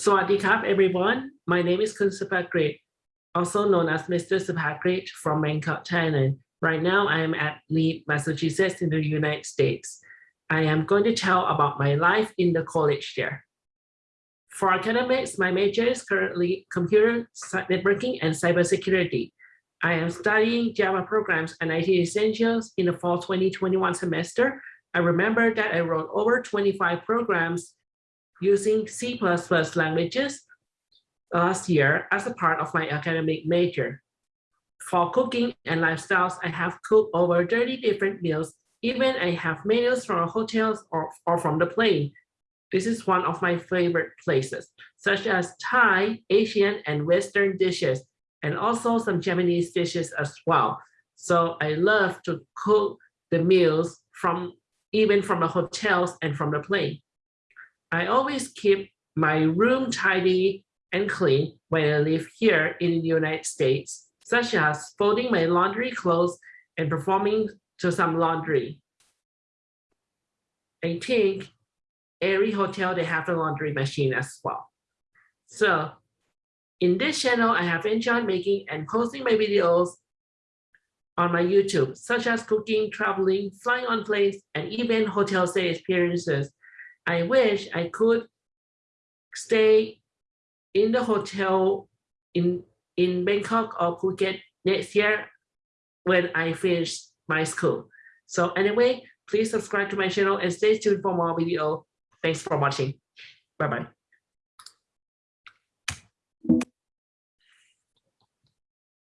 Swadikap, everyone. My name is Kun Supakrit, also known as Mr. Supakrit from Bangkok, Thailand. Right now, I am at Leeds, Massachusetts in the United States. I am going to tell about my life in the college there. For academics, my major is currently computer networking and cybersecurity. I am studying Java programs and IT essentials in the fall 2021 semester. I remember that I wrote over 25 programs using C++ languages last year as a part of my academic major. For cooking and lifestyles, I have cooked over 30 different meals. Even I have menus from hotels or, or from the plane. This is one of my favorite places, such as Thai, Asian, and Western dishes, and also some Japanese dishes as well. So I love to cook the meals from even from the hotels and from the plane. I always keep my room tidy and clean when I live here in the United States, such as folding my laundry clothes and performing to some laundry. I think every hotel, they have a laundry machine as well. So in this channel, I have enjoyed making and posting my videos on my YouTube, such as cooking, traveling, flying on planes, and even hotel stay experiences. I wish I could stay in the hotel in, in Bangkok or Phuket next year when I finish my school. So anyway, please subscribe to my channel and stay tuned for more video. Thanks for watching. Bye-bye.